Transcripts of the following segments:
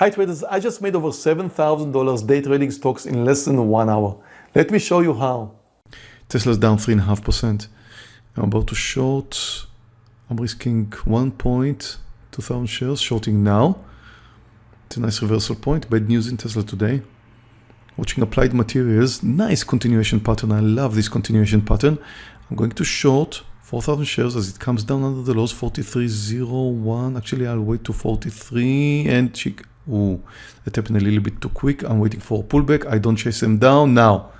Hi traders, I just made over $7,000 day trading stocks in less than one hour. Let me show you how. Tesla's down 3.5%. I'm about to short. I'm risking one point, 2,000 shares, shorting now. It's a nice reversal point. Bad news in Tesla today. Watching applied materials, nice continuation pattern. I love this continuation pattern. I'm going to short 4,000 shares as it comes down under the lows 43.01. Actually, I'll wait to 43 and check. Ooh, that happened a little bit too quick. I'm waiting for a pullback. I don't chase them down. Now,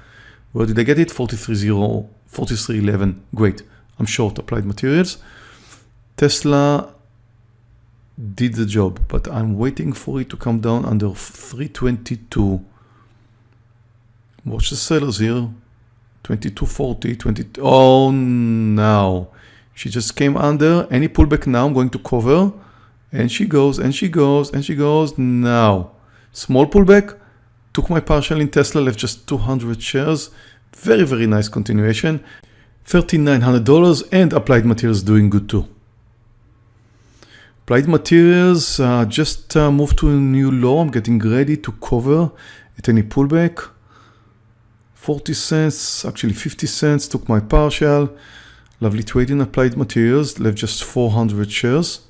where did I get it? 43.0, 43.11. Great. I'm short applied materials. Tesla did the job, but I'm waiting for it to come down under 322. Watch the sellers here. 2240, 20. Oh, now. She just came under. Any pullback now, I'm going to cover. And she goes, and she goes, and she goes. Now, small pullback. Took my partial in Tesla, left just 200 shares. Very, very nice continuation. $3,900 and Applied Materials doing good too. Applied Materials uh, just uh, moved to a new low. I'm getting ready to cover at any pullback. 40 cents, actually 50 cents, took my partial. Lovely trading Applied Materials, left just 400 shares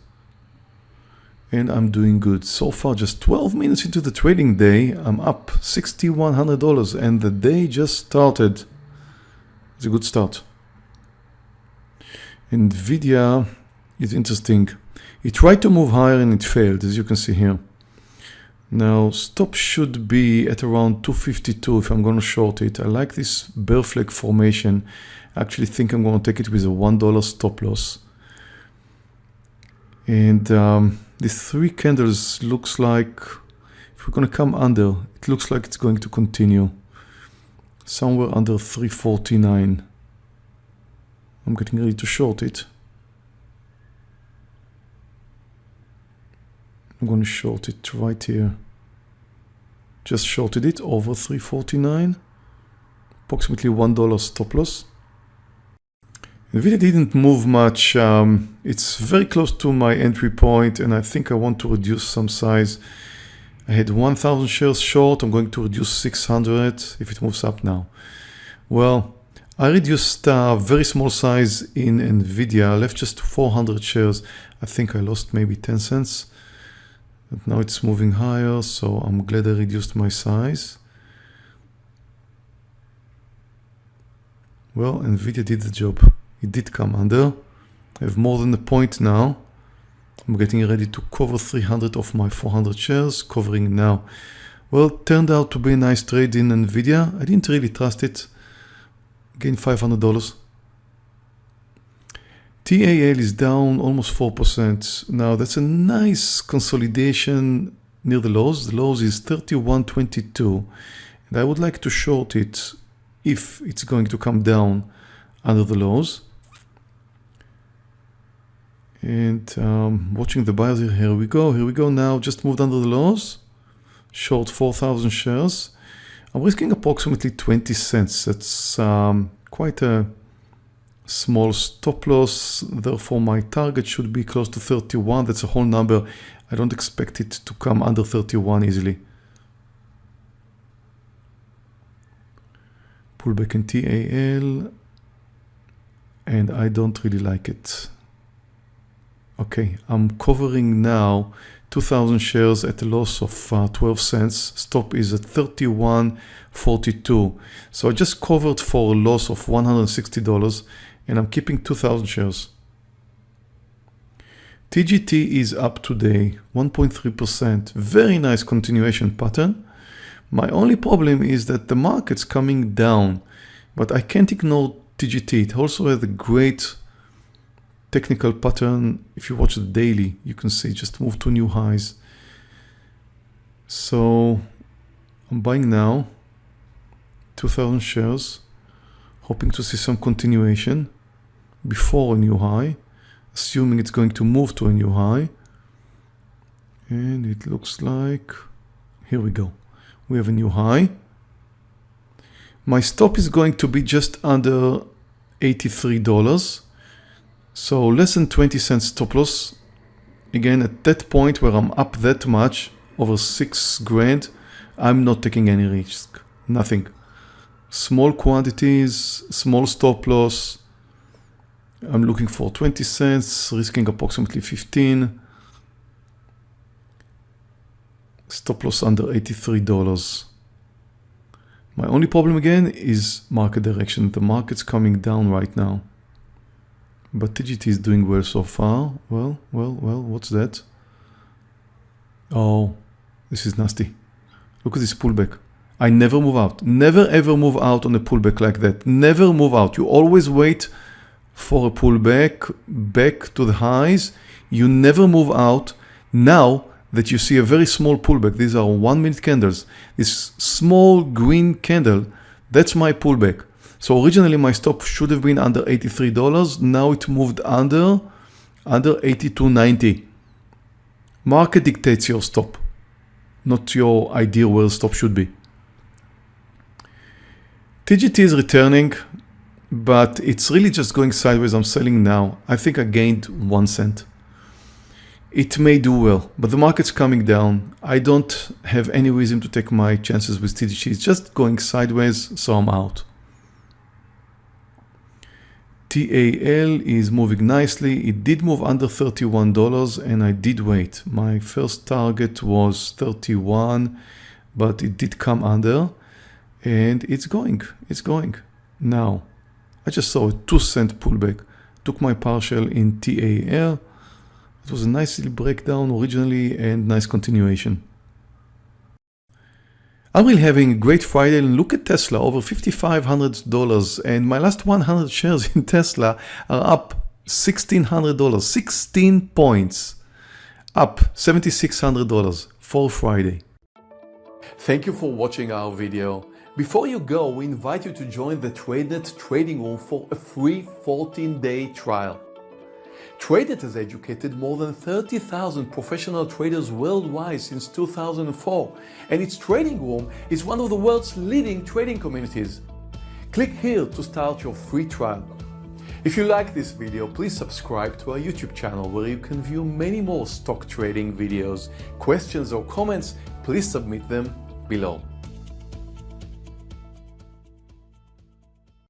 and I'm doing good. So far, just 12 minutes into the trading day, I'm up $6,100 and the day just started. It's a good start. NVIDIA is interesting. It tried to move higher and it failed, as you can see here. Now, stop should be at around 252 if I'm going to short it. I like this bear flag formation. I actually think I'm going to take it with a $1 stop loss. And um, these three candles looks like, if we're going to come under, it looks like it's going to continue. Somewhere under 349. I'm getting ready to short it. I'm going to short it right here. Just shorted it over 349. Approximately $1 stop loss. NVIDIA didn't move much. Um, it's very close to my entry point and I think I want to reduce some size. I had 1000 shares short. I'm going to reduce 600 if it moves up now. Well, I reduced a uh, very small size in NVIDIA. I left just 400 shares. I think I lost maybe 10 cents. But now it's moving higher, so I'm glad I reduced my size. Well, NVIDIA did the job it did come under. I have more than a point now. I'm getting ready to cover 300 of my 400 shares, covering now. Well, turned out to be a nice trade in NVIDIA. I didn't really trust it. Gained $500. TAL is down almost 4%. Now that's a nice consolidation near the lows. The lows is 31.22 and I would like to short it if it's going to come down under the lows. And um, watching the buyers here, here we go, here we go now, just moved under the lows, short 4,000 shares. I'm risking approximately 20 cents. That's um, quite a small stop loss. Therefore, my target should be close to 31. That's a whole number. I don't expect it to come under 31 easily. Pull back in TAL. And I don't really like it. Okay, I'm covering now 2000 shares at a loss of uh, 12 cents. Stop is at 31.42. So I just covered for a loss of $160 and I'm keeping 2000 shares. TGT is up today, 1.3%. Very nice continuation pattern. My only problem is that the market's coming down, but I can't ignore TGT. It also has a great technical pattern, if you watch the daily, you can see just move to new highs. So I'm buying now 2000 shares, hoping to see some continuation before a new high, assuming it's going to move to a new high. And it looks like, here we go. We have a new high. My stop is going to be just under $83. So less than 20 cents stop loss. Again, at that point where I'm up that much, over six grand, I'm not taking any risk, nothing. Small quantities, small stop loss. I'm looking for 20 cents, risking approximately 15. Stop loss under $83. My only problem again is market direction. The market's coming down right now. But TGT is doing well so far. Well, well, well, what's that? Oh, this is nasty. Look at this pullback. I never move out. Never ever move out on a pullback like that. Never move out. You always wait for a pullback back to the highs. You never move out. Now that you see a very small pullback, these are one minute candles. This small green candle, that's my pullback. So originally my stop should have been under $83. Now it moved under, under 82.90. Market dictates your stop, not your idea where the stop should be. TGT is returning, but it's really just going sideways. I'm selling now. I think I gained one cent. It may do well, but the market's coming down. I don't have any reason to take my chances with TGT. It's just going sideways, so I'm out. TAL is moving nicely. It did move under $31 and I did wait. My first target was 31, but it did come under and it's going, it's going. Now, I just saw a two cent pullback. Took my partial in TAL. It was a nice little breakdown originally and nice continuation. I'm really having a great Friday and look at Tesla, over $5,500 and my last 100 shares in Tesla are up $1,600, 16 points, up $7,600 for Friday. Thank you for watching our video. Before you go, we invite you to join the TradeNet trading room for a free 14-day trial. TradeNet has educated more than 30,000 professional traders worldwide since 2004, and its trading room is one of the world's leading trading communities. Click here to start your free trial. If you like this video, please subscribe to our YouTube channel where you can view many more stock trading videos. Questions or comments, please submit them below.